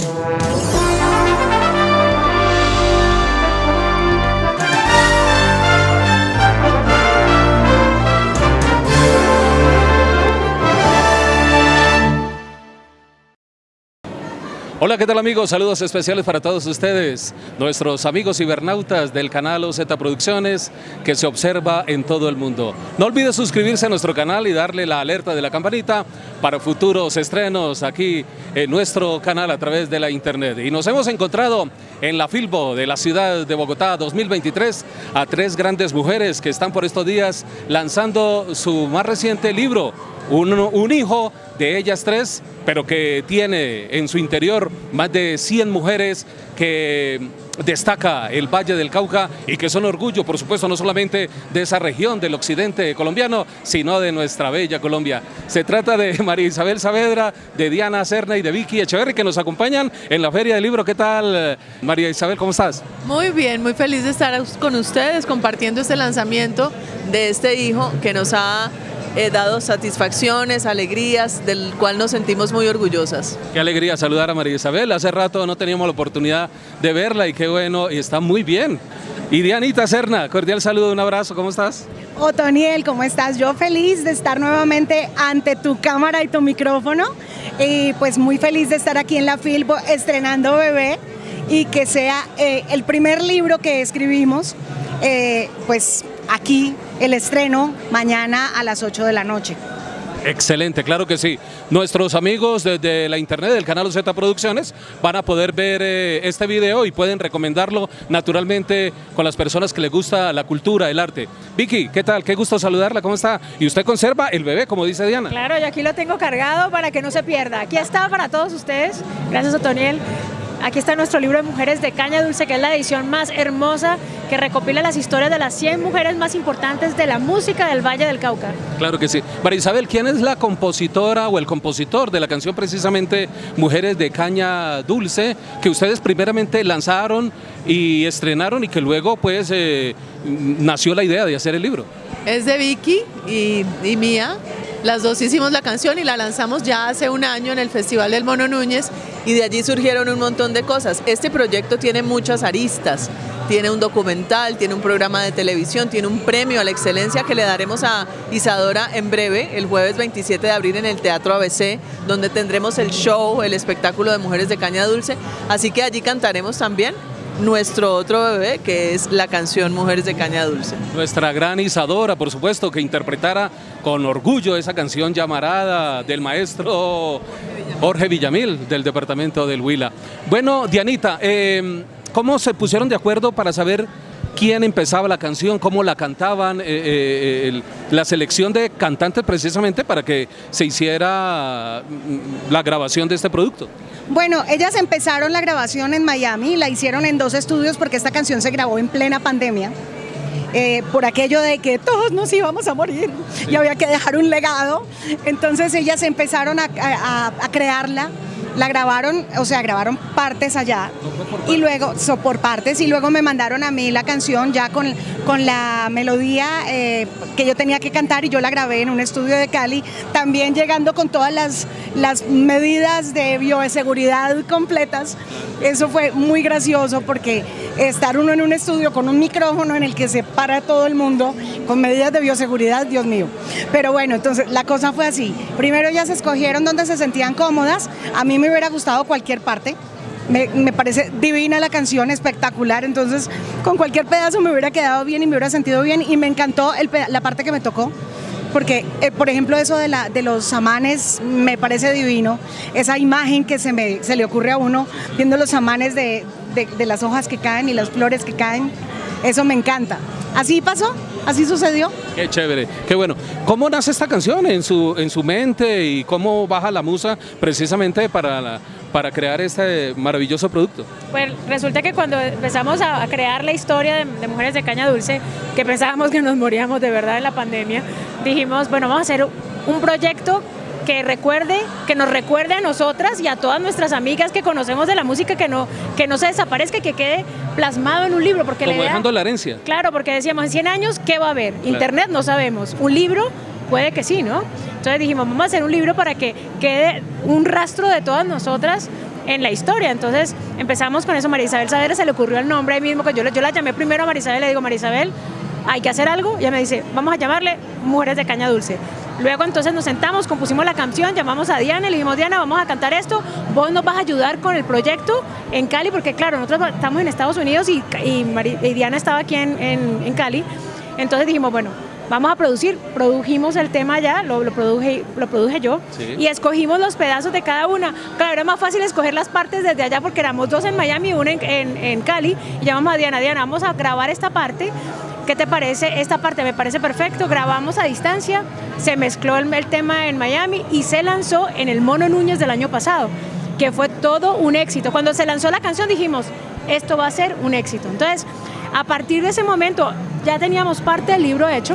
Música Hola, ¿qué tal amigos? Saludos especiales para todos ustedes, nuestros amigos cibernautas del canal OZ Producciones que se observa en todo el mundo. No olvide suscribirse a nuestro canal y darle la alerta de la campanita para futuros estrenos aquí en nuestro canal a través de la internet. Y nos hemos encontrado en la Filbo de la ciudad de Bogotá 2023 a tres grandes mujeres que están por estos días lanzando su más reciente libro, un, hijo de ellas tres, pero que tiene en su interior más de 100 mujeres que destaca el Valle del Cauca y que son orgullo, por supuesto, no solamente de esa región del occidente colombiano, sino de nuestra bella Colombia. Se trata de María Isabel Saavedra, de Diana Serna y de Vicky Echeverri, que nos acompañan en la Feria del Libro. ¿Qué tal, María Isabel? ¿Cómo estás? Muy bien, muy feliz de estar con ustedes compartiendo este lanzamiento de este hijo que nos ha He dado satisfacciones, alegrías, del cual nos sentimos muy orgullosas. Qué alegría saludar a María Isabel. Hace rato no teníamos la oportunidad de verla y qué bueno, y está muy bien. Y Dianita Serna, cordial saludo, un abrazo, ¿cómo estás? Otoniel, ¿cómo estás? Yo feliz de estar nuevamente ante tu cámara y tu micrófono y pues muy feliz de estar aquí en la Filbo estrenando Bebé y que sea eh, el primer libro que escribimos, eh, pues aquí el estreno mañana a las 8 de la noche. Excelente, claro que sí. Nuestros amigos desde la internet del canal Z Producciones van a poder ver eh, este video y pueden recomendarlo naturalmente con las personas que les gusta la cultura, el arte. Vicky, ¿qué tal? Qué gusto saludarla, ¿cómo está? Y usted conserva el bebé, como dice Diana. Claro, yo aquí lo tengo cargado para que no se pierda. Aquí está para todos ustedes. Gracias, Otoniel. Aquí está nuestro libro de Mujeres de Caña Dulce, que es la edición más hermosa que recopila las historias de las 100 mujeres más importantes de la música del Valle del Cauca. Claro que sí. María Isabel, ¿quién es la compositora o el compositor de la canción precisamente Mujeres de Caña Dulce, que ustedes primeramente lanzaron y estrenaron y que luego pues eh, nació la idea de hacer el libro? Es de Vicky y, y mía. Las dos hicimos la canción y la lanzamos ya hace un año en el Festival del Mono Núñez y de allí surgieron un montón de cosas. Este proyecto tiene muchas aristas, tiene un documental, tiene un programa de televisión, tiene un premio a la excelencia que le daremos a Isadora en breve, el jueves 27 de abril en el Teatro ABC, donde tendremos el show, el espectáculo de Mujeres de Caña Dulce, así que allí cantaremos también nuestro otro bebé, que es la canción Mujeres de Caña Dulce. Nuestra gran Isadora, por supuesto, que interpretara con orgullo esa canción llamarada del maestro Jorge Villamil, del departamento del Huila. Bueno, Dianita, eh, ¿cómo se pusieron de acuerdo para saber quién empezaba la canción, cómo la cantaban, eh, eh, la selección de cantantes precisamente para que se hiciera mm, la grabación de este producto. Bueno, ellas empezaron la grabación en Miami, la hicieron en dos estudios porque esta canción se grabó en plena pandemia. Eh, por aquello de que todos nos íbamos a morir y había que dejar un legado. Entonces ellas empezaron a, a crearla la grabaron, o sea, grabaron partes allá y luego, so, por partes, y luego me mandaron a mí la canción ya con, con la melodía eh, que yo tenía que cantar y yo la grabé en un estudio de Cali, también llegando con todas las, las medidas de bioseguridad completas. Eso fue muy gracioso porque estar uno en un estudio con un micrófono en el que se para todo el mundo con medidas de bioseguridad, Dios mío. Pero bueno, entonces la cosa fue así. Primero se escogieron donde se sentían cómodas. A mí me hubiera gustado cualquier parte. Me, parece divina la canción, espectacular, entonces con cualquier pedazo me hubiera quedado bien y me hubiera sentido bien y me encantó la parte que me tocó, porque eh, por ejemplo eso de, la, de los samanes me parece divino, esa imagen que se, me, se le ocurre a uno viendo los samanes de, de las hojas que caen y las flores que caen, eso me encanta. Así pasó, así sucedió. Qué chévere, qué bueno. ¿Cómo nace esta canción en su, en su mente y cómo baja la musa precisamente para, para crear este maravilloso producto? Pues resulta que cuando empezamos a, crear la historia de, de, Mujeres de Caña Dulce, que pensábamos que nos moríamos de verdad en la pandemia, dijimos, bueno, vamos a hacer un proyecto que recuerde, que nos recuerde a nosotras y a todas nuestras amigas que conocemos de la música que no, que no se desaparezca, que quede plasmado en un libro. Porque Como dejando la herencia. Claro, porque decíamos, en 100 años, ¿qué va a haber? Internet no sabemos. Un libro puede que sí, ¿no? Entonces dijimos, vamos a hacer un libro para que quede un rastro de todas nosotras en la historia. Entonces empezamos con eso, María Isabel Saavedra se le ocurrió el nombre ahí mismo, que yo, yo la llamé primero a María Isabel, le digo, María Isabel, hay que hacer algo, y ella me dice, vamos a llamarle Mujeres de Caña Dulce. Luego entonces nos sentamos, compusimos la canción, llamamos a Diana y le dijimos, Diana, vamos a cantar esto, vos nos vas a ayudar con el proyecto en Cali, porque claro, nosotros estamos en Estados Unidos y, y, Diana estaba aquí en, en, Cali, entonces dijimos, bueno, vamos a producir, produjimos el tema ya, lo, lo, produje, lo produje yo, y escogimos los pedazos de cada una. Claro, era más fácil escoger las partes desde allá porque éramos dos en Miami y una en, en, en Cali, y llamamos a Diana, Diana, vamos a grabar esta parte, ¿Qué te parece? Esta parte me parece perfecto, grabamos a distancia, se mezcló el, tema en Miami y se lanzó en el Mono Núñez del año pasado, que fue todo un éxito. Cuando se lanzó la canción dijimos, esto va a ser un éxito. Entonces, a partir de ese momento ya teníamos parte del libro hecho,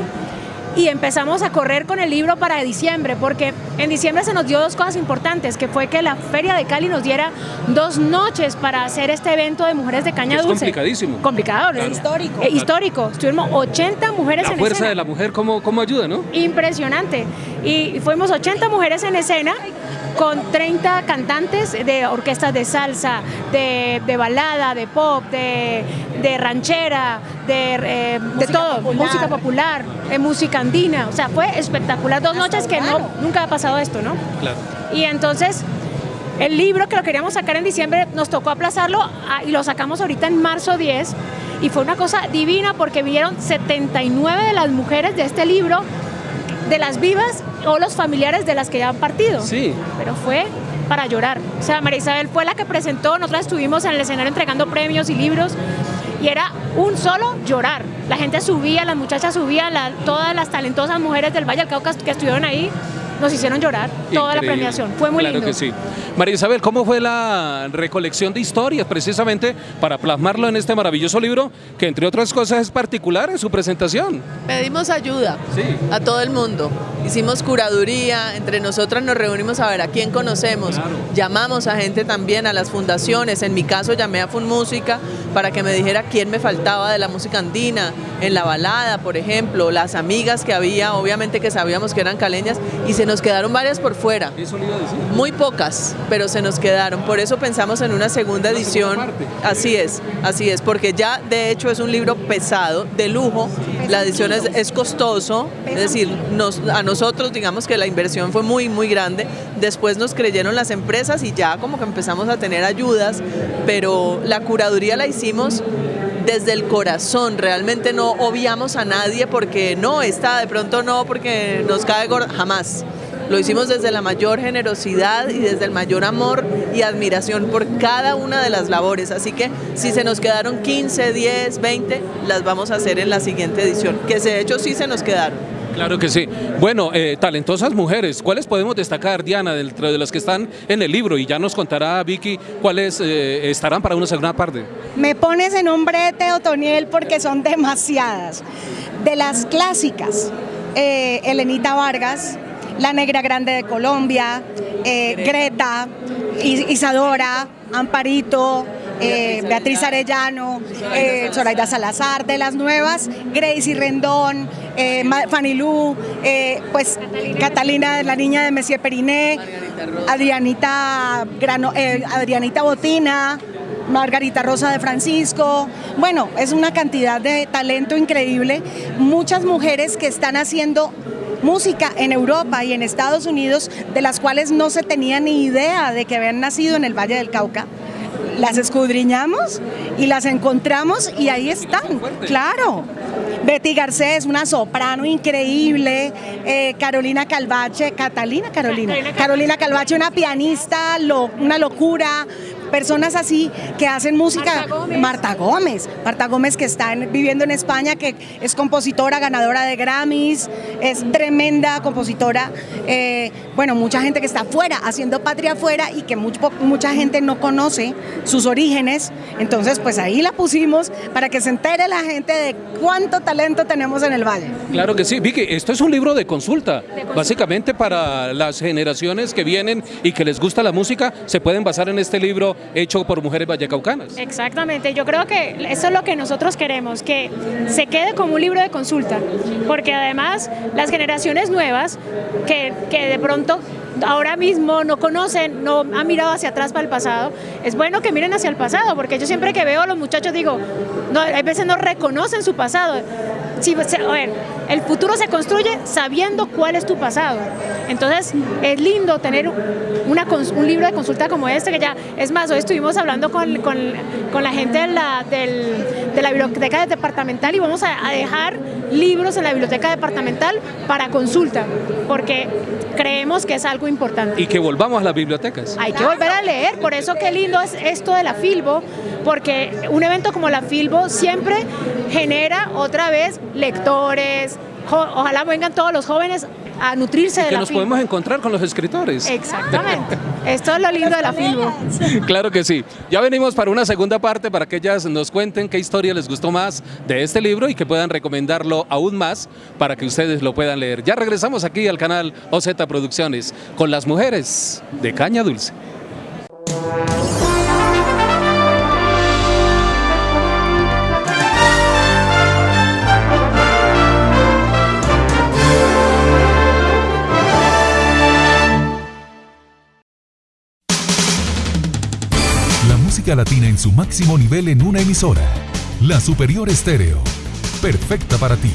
y empezamos a correr con el libro para diciembre, porque en diciembre se nos dio dos cosas importantes, que fue que la Feria de Cali nos diera dos noches para hacer este evento de mujeres de caña es dulce. complicadísimo. Complicado, ¿no? Histórico. Eh, histórico. Estuvimos 80 mujeres la en fuerza de la mujer, ¿cómo, ¿cómo ayuda, no? Impresionante. Y fuimos 80 mujeres en escena con 30 cantantes de orquestas de salsa, de, balada, de pop, de, ranchera, de, eh, de todo, música popular, eh, música andina, o sea, fue espectacular, dos noches que no, nunca ha pasado esto, ¿no? Claro. Y entonces el libro que lo queríamos sacar en diciembre nos tocó aplazarlo ah, y lo sacamos ahorita en marzo 10 y fue una cosa divina porque vieron 79 de las mujeres de este libro, de las vivas o los familiares de las que ya han partido. Sí. Pero fue para llorar. O sea, María Isabel fue la que presentó, nosotros estuvimos en el escenario entregando premios y libros y era un solo llorar. La gente subía, las muchachas subían, todas las talentosas mujeres del Valle del Cauca que estuvieron ahí nos hicieron llorar toda la premiación. Fue muy claro lindo. que sí. María Isabel, ¿cómo fue la recolección de historias precisamente para plasmarlo en este maravilloso libro que entre otras cosas es particular en su presentación? Pedimos ayuda a todo el mundo. Hicimos curaduría, entre nosotras nos reunimos a ver a quién conocemos. Llamamos a gente también, a las fundaciones. En mi caso llamé a Fun Música para que me dijera quién me faltaba de la música andina, en la balada, por ejemplo, las amigas que había, obviamente que sabíamos que eran caleñas, y se nos quedaron varias por fuera. Muy pocas, pero se nos quedaron. Por eso pensamos en una segunda edición. Así es, así es, porque ya de hecho es un libro pesado, de lujo. La edición es, costoso, es decir, nos, a nosotros digamos que la inversión fue muy, muy grande. Después nos creyeron las empresas y ya como que empezamos a tener ayudas, pero la curaduría la hicimos desde el corazón, realmente no obviamos a nadie porque no, está de pronto no, porque nos cae gorda, jamás. Lo hicimos desde la mayor generosidad y desde el mayor amor y admiración por cada una de las labores. Así que si se nos quedaron 15, 10, 20, las vamos a hacer en la siguiente edición, que de hecho sí se nos quedaron. Claro que sí. Bueno, eh, talentosas mujeres, ¿cuáles podemos destacar, Diana, dentro de las que están en el libro? Y ya nos contará Vicky cuáles eh, estarán para una segunda parte. Me pones en un brete, Otoniel, porque son demasiadas. De las clásicas, eh, Elenita Vargas, la Negra Grande de Colombia, eh, Greta, Isadora, Amparito, eh, Beatriz Arellano, eh, Zoraida Salazar, de las nuevas, Gracie Rendón, eh, Fanny Lu, pues Catalina. la niña de Messier Periné, Adrianita, Adrianita Botina, Margarita Rosa de Francisco, bueno, es una cantidad de talento increíble, muchas mujeres que están haciendo música en Europa y en Estados Unidos de las cuales no se tenía ni idea de que habían nacido en el Valle del Cauca. Las escudriñamos y las encontramos y ahí están, claro. Betty Garcés, una soprano increíble, eh, Carolina Calvache, Catalina Carolina, Carolina Calvache, una pianista, una locura, personas así que hacen música. Marta Gómez. Marta Gómez, que está viviendo en España, que es compositora, ganadora de Grammys, es tremenda compositora. Eh, bueno, mucha gente que está afuera, haciendo patria afuera y que mucha gente no conoce sus orígenes. Entonces, pues ahí la pusimos para que se entere la gente de cuánto talento tenemos en el Valle. Claro que sí. Vicky, esto es un libro de consulta. Básicamente para las generaciones que vienen y que les gusta la música, se pueden basar en este libro hecho por mujeres vallecaucanas. Exactamente, yo creo que eso es lo que nosotros queremos, que se quede como un libro de consulta, porque además las generaciones nuevas que, que de pronto ahora mismo no conocen, no han mirado hacia atrás para el pasado, es bueno que miren hacia el pasado, porque yo siempre que veo a los muchachos digo, no, a veces no reconocen su pasado. Si, a ver, el futuro se construye sabiendo cuál es tu pasado. Entonces, es lindo tener una, un libro de consulta como este, que ya, es más, hoy estuvimos hablando con, con, con la gente de la, del, de la biblioteca departamental y vamos a, a dejar libros en la biblioteca departamental para consulta, porque creemos que es algo importante. Y que volvamos a las bibliotecas. Hay que volver a leer, por eso qué lindo es esto de la Filbo, porque un evento como la Filbo siempre genera otra vez lectores, ojalá vengan todos los jóvenes a nutrirse de que la nos podemos encontrar con los escritores. Exactamente. Esto es lo lindo de la Filbo. Claro que sí. Ya venimos para una segunda parte para que ellas nos cuenten qué historia les gustó más de este libro y que puedan recomendarlo aún más para que ustedes lo puedan leer. Ya regresamos aquí al canal OZ Producciones con las mujeres de Caña Dulce. Latina en su máximo nivel en una emisora. La Superior Estéreo. Perfecta para ti.